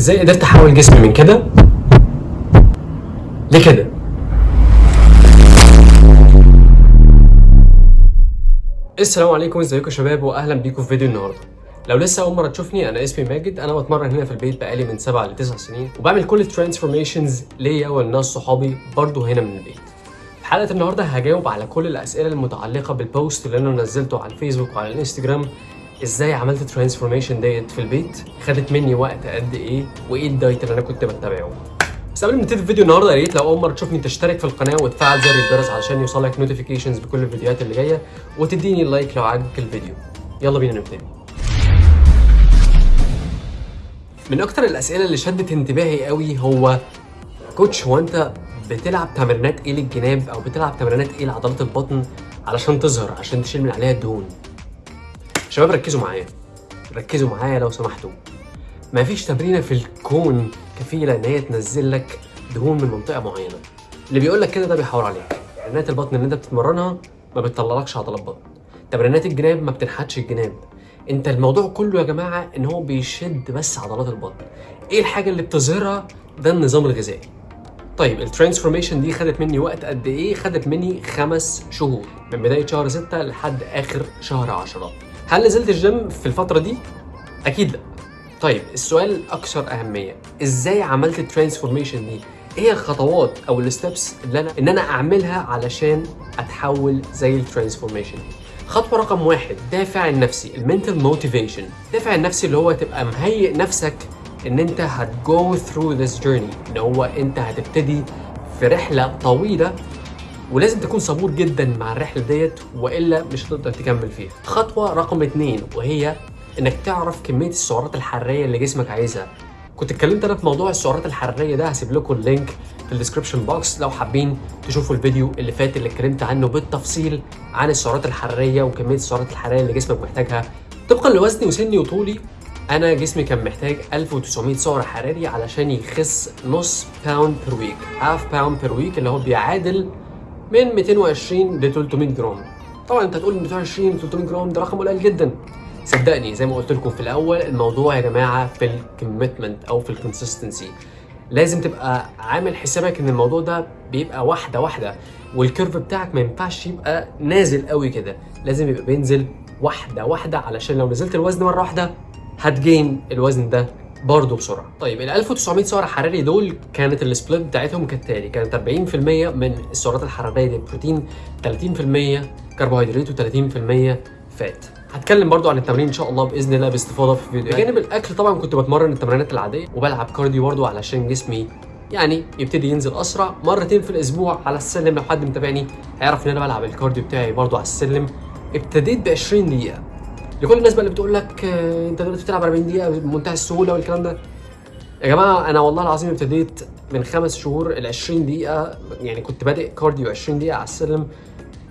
إزاي قدرت احول جسمي من كده لكده؟ السلام عليكم ازيكم يا شباب؟ واهلا بيكم في فيديو النهارده. لو لسه اول مرة تشوفني أنا اسمي ماجد. أنا بتمرن هنا في البيت بقالي من 7 ل 9 سنين وبعمل كل ال transformations ليا ولناس صحابي برضو هنا من البيت. في حلقة النهارده هجاوب على كل الأسئلة المتعلقة بال post اللي أنا نزلته على الفيسبوك وعلى الإنستجرام. إزاي عملت ال transformation ديت في البيت؟ خدت مني وقت قد إيه؟ وايه ال diet اللي أنا كنت بتبعه؟ بس قبل ما نبتدي الفيديو النهارده يا ريت لو أول مرة تشوفني تشترك في القناة وتفعل زر الجرس علشان يوصلك notifications بكل الفيديوهات اللي جاية وتديني like لو عجبك الفيديو. يلا بينا نبتدي. من أكتر الأسئلة اللي شدت انتباهي قوي هو coach هو أنت بتلعب تمرينات إيه للجناب أو بتلعب تمرينات إيه لعضلات البطن علشان تظهر عشان تشيل من عليها الدهون؟ شباب ركزوا معايا. ركزوا معايا لو سمحتوا. مفيش تمرينة في الكون كفيلة إن هي تنزل لك دهون من منطقة معينة. اللي بيقول لك كده ده بيحاور عليك. تمرينات البطن اللي انت بتتمرنها ما بتطلعلكش عضلات بطن. تمرينات الجناب ما بتنحتش الجناب. انت الموضوع كله يا جماعة إن هو بيشد بس عضلات البطن. إيه الحاجة اللي بتظهرها؟ ده النظام الغذائي. طيب ال transformation دي خدت مني وقت قد إيه؟ خدت مني خمس شهور. من بداية شهر 6 لحد آخر شهر 10 هل نزلت الجيم في الفترة دي؟ أكيد. لا طيب السؤال الاكثر أهمية. إزاي عملت ال transformation دي؟ إيه الخطوات أو ال steps اللي أنا إن أنا أعملها علشان أتحول زي ال transformation دي؟ خطوة رقم واحد دافع النفسي ال mental motivation دافع النفسي اللي هو تبقى مهيئ نفسك إن أنت هت go through this journey إن هو أنت هتبتدي في رحلة طويلة ولازم تكون صبور جدا مع الرحلة ديت وإلا مش هتقدر تكمل فيها. خطوة رقم اتنين وهي إنك تعرف كمية السعرات الحرارية اللي جسمك عايزها. كنت اتكلمت أنا في موضوع السعرات الحرارية ده هسيب لكم ال link في ال description box لو حابين تشوفوا الفيديو اللي فات اللي اتكلمت عنه بالتفصيل عن السعرات الحرارية وكمية السعرات الحرارية اللي جسمك محتاجها. طبقا لوزني وسني وطولي أنا جسمي كان محتاج 1900 سعر حراري علشان يخس نص pound per week half pound per week اللي هو بيعادل من 220 ل 300 جرام. طبعا أنت هتقول 220 300 جرام ده رقم قليل جدا. صدقني زي ما قلت لكم في الأول الموضوع يا جماعة في ال commitment أو في ال consistency لازم تبقى عامل حسابك إن الموضوع ده بيبقى واحدة واحدة وال curve بتاعك ما ينفعش يبقى نازل قوي كده. لازم يبقى بينزل واحدة واحدة علشان لو نزلت الوزن مرة واحدة هت gain الوزن ده برضه بسرعة. طيب ال 1900 سعر حراري دول كانت ال split بتاعتهم كالتالي كانت 40% من السعرات الحرارية دي بروتين 30% كربوهيدرات و30% fat. هتكلم برضو عن التمرين إن شاء الله بإذن الله باستفاضة في فيديو. بجانب الأكل طبعا كنت بتمرن التمرينات العادية وبلعب cardio برضو علشان جسمي يعني يبتدي ينزل أسرع مرتين في الأسبوع على السلم. لو حد متابعني هيعرف إن أنا بلعب ال cardio بتاعي برضو على السلم. ابتديت ب 20 دقيقة. لكل الناس بقى اللي بتقول لك آه، أنت دلوقتي بتلعب 40 دقيقة بمنتهى السهولة والكلام ده. يا جماعة أنا والله العظيم ابتديت من خمس شهور ال 20 دقيقة يعني كنت بادئ cardio 20 دقيقة على السلم.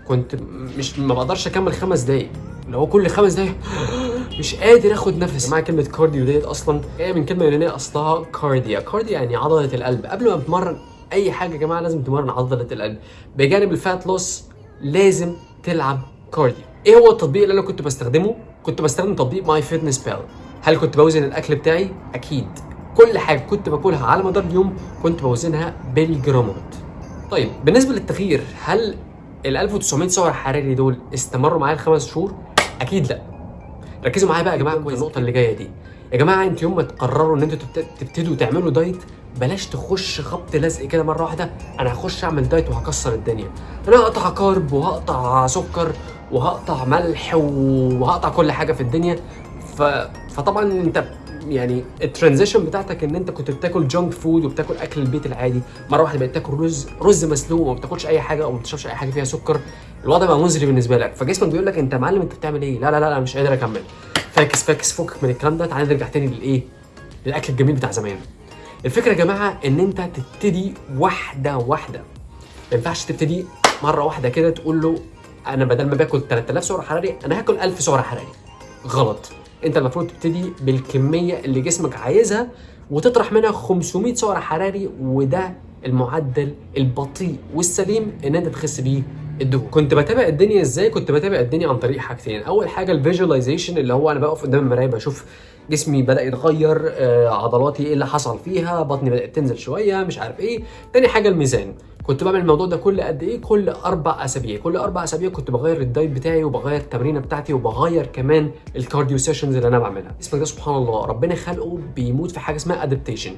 كنت مش ما بقدرش أكمل خمس دقايق. اللي هو كل خمس دقايق مش قادر آخد نفس. مع كلمة cardio ديت أصلا جاية من كلمة يونانية أصلها καρδιά. καρδιά يعني عضلة القلب. قبل ما تتمرن أي حاجة يا جماعة لازم تمرن عضلة القلب. بجانب ال fat loss لازم تلعب cardio. إيه هو التطبيق اللي أنا كنت بستخدمه؟ كنت بستخدم تطبيق MyFitnessPal هل كنت بوزن الأكل بتاعي؟ أكيد. كل حاجة كنت باكلها على مدار اليوم كنت بوزنها بالجرامات. طيب بالنسبة للتغيير هل ال 1900 سعر حراري دول استمروا معايا الخمس شهور؟ أكيد لأ. ركزوا معايا بقى يا جماعة في النقطة اللي جاية دي. يا جماعة أنتوا يوم ما تقرروا إن أنتوا تبت- تبتدوا تعملوا diet بلاش تخش خبط لزق كده مرة واحدة أنا هخش أعمل diet وهكسر الدنيا. أنا هقطع carb وهقطع سكر وهقطع ملح وهقطع كل حاجة في الدنيا. ف... فطبعا أنت يعني ال transition بتاعتك إن أنت كنت بتاكل junk food وبتاكل أكل البيت العادي. مرة واحدة بقيت تاكل رز رز مسلوق وما بتاكلش أي حاجة أو ما بتشربش أي حاجة فيها سكر. الوضع بقى مزري بالنسبة لك. فجسمك بيقول لك أنت يا معلم أنت بتعمل إيه؟ لا لا لا, لا مش قادر أكمل. فاكس فاكس فكك من الكلام ده. تعالى نرجع تاني للإيه؟ للأكل الجميل بتاع زمان. الفكرة يا جماعة إن أنت تبتدي واحدة واحدة. ما ينفعش تبتدي مرة واحدة كده تقول له أنا بدل ما باكل 3000 سعر حراري أنا هاكل 1000 سعر حراري غلط. أنت المفروض تبتدي بالكمية اللي جسمك عايزها وتطرح منها 500 سعر حراري وده المعدل البطيء والسليم إن أنت تخس بيه الدهون. كنت بتابع الدنيا إزاي؟ كنت بتابع الدنيا عن طريق حاجتين. أول حاجة الفيجواليزيشن اللي هو أنا بقف قدام المراية بشوف جسمي بدأ يتغير آه، عضلاتي إيه اللي حصل فيها بطني بدأت تنزل شوية مش عارف إيه. تاني حاجة الميزان. كنت بعمل الموضوع ده كل قد إيه؟ كل أربع أسابيع. كل أربع أسابيع كنت بغير ال diet بتاعي وبغير التمرينه بتاعتي وبغير كمان ال cardio sessions اللي أنا بعملها. جسمك ده سبحان الله. ربنا خلقه بيموت في حاجة اسمها adaptation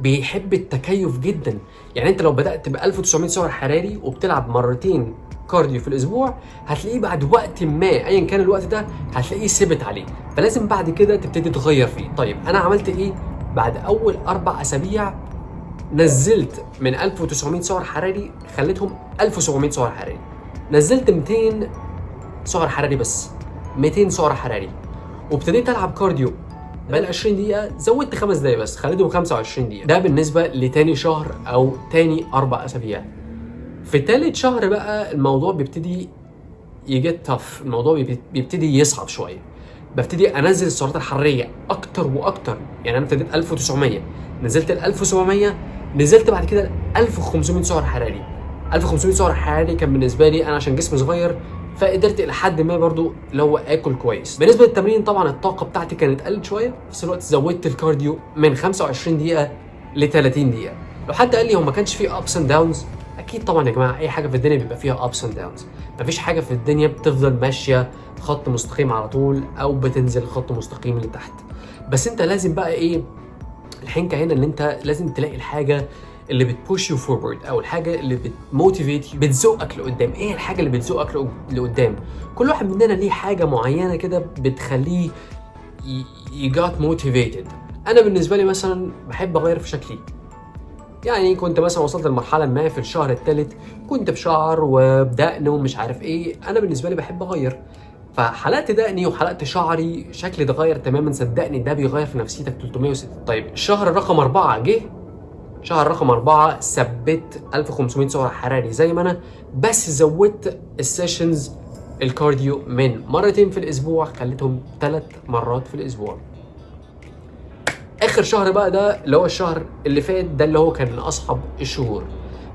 بيحب التكيف جدا. يعني أنت لو بدأت ب 1900 سعر حراري وبتلعب مرتين cardio في الأسبوع هتلاقيه بعد وقت ما ايا كان الوقت ده هتلاقيه ثبت عليه فلازم بعد كده تبتدي تغير فيه. طيب أنا عملت إيه؟ بعد أول أربع أسابيع نزلت من 1900 سعر حراري خليتهم 1700 سعر حراري. نزلت 200 سعر حراري بس 200 سعر حراري. وابتديت ألعب كارديو. بقى 20 دقيقة زودت خمس دقايق بس خليتهم 25 دقيقة. ده بالنسبة لتاني شهر أو تاني أربع أسابيع. في تالت شهر بقى الموضوع بيبتدي يجيت تف الموضوع بيبت- بيبتدي يصعب شوية. ببتدي أنزل السعرات الحرارية أكتر وأكتر. يعني أنا ابتديت 1900 نزلت ل 1700 نزلت بعد كده ل 1500 سعر حراري. 1500 سعر حراري كان بالنسبة لي أنا عشان جسمي صغير فقدرت إلى حد ما برضو اللي هو آكل كويس. بالنسبة للتمرين طبعا الطاقة بتاعتي كانت قلت شوية في نفس الوقت زودت ال cardio من 25 دقيقة ل 30 دقيقة. لو حد قال لي هو ما كانش فيه ups and downs أكيد طبعا يا جماعة أي حاجة في الدنيا بيبقى فيها ups and downs مفيش حاجة في الدنيا بتفضل ماشية خط مستقيم على طول أو بتنزل خط مستقيم لتحت. بس أنت لازم بقى إيه الحنكة هنا إن أنت لازم تلاقي الحاجة اللي بت push you forward أو الحاجة اللي بت motivate بتزقك لقدام. إيه الحاجة اللي بتزقك لق- لقدام؟ كل واحد مننا ليه حاجة معينة كده بتخليه ي get motivated أنا بالنسبة لي مثلا بحب أغير في شكلي. يعني كنت مثلا وصلت لمرحلة ما في الشهر الثالث كنت بشعر وبدقن ومش عارف إيه أنا بالنسبة لي بحب أغير. فحلقت دقني وحلقت شعري شكلي اتغير تماما صدقني ده بيغير في نفسيتك 360 طيب الشهر رقم أربعة جه. شهر رقم أربعة ثبت 1500 سعر حراري زي ما أنا بس زودت ال sessions ال cardio من مرتين في الأسبوع خليتهم ثلاث مرات في الأسبوع. آخر شهر بقى ده اللي هو الشهر اللي فات ده اللي هو كان من أصعب الشهور.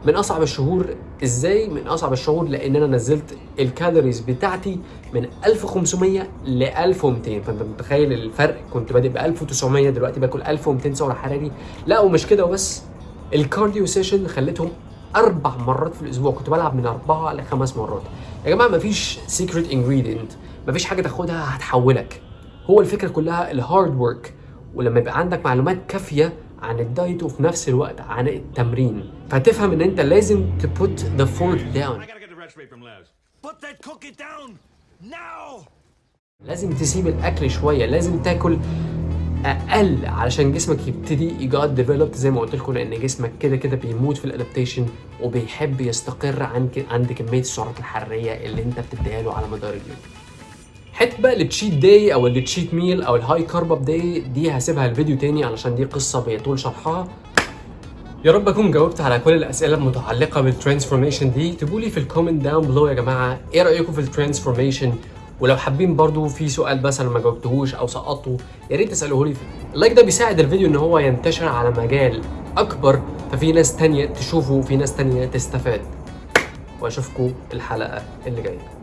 من أصعب الشهور إزاي؟ من أصعب الشهور لأن أنا نزلت ال calories بتاعتي من 1500 ل 1200 فأنت متخيل الفرق؟ كنت بادئ ب 1900 دلوقتي باكل 1200 سعر حراري. لا ومش كده وبس. ال cardio session خليتهم أربع مرات في الأسبوع. كنت بلعب من أربعة لخمس مرات. يا جماعة مفيش secret ingredient مفيش حاجة تاخدها هتحولك. هو الفكرة كلها ال hard work ولما يبقى عندك معلومات كافية عن ال diet وفي نفس الوقت عن التمرين. فتفهم إن أنت لازم that cookie down now! لازم تسيب الأكل شوية لازم تاكل أقل علشان جسمك يبتدي ي get developed زي ما قلت لكم لأن جسمك كده كده بيموت في ال adaptation وبيحب يستقر عند عند كمية السعرات الحرارية اللي أنت بتديها له على مدار اليوم. حتة بقى ال cheat day أو ال cheat meal أو ال high carb up day دي هسيبها الفيديو تاني علشان دي قصة بيطول شرحها. يا رب أكون جاوبت على كل الأسئلة المتعلقة بال transformation دي. اكتبوا لي في ال comment down below يا جماعة إيه رأيكم في ال transformation؟ ولو حابين برضو في سؤال مثلا ما جاوبتهوش أو سقطته يا ريت تسألوه لي. ال like ده بيساعد الفيديو إن هو ينتشر على مجال أكبر ففي ناس تانية تشوفه وفي ناس تانية تستفاد. وأشوفكم الحلقة اللي جاية.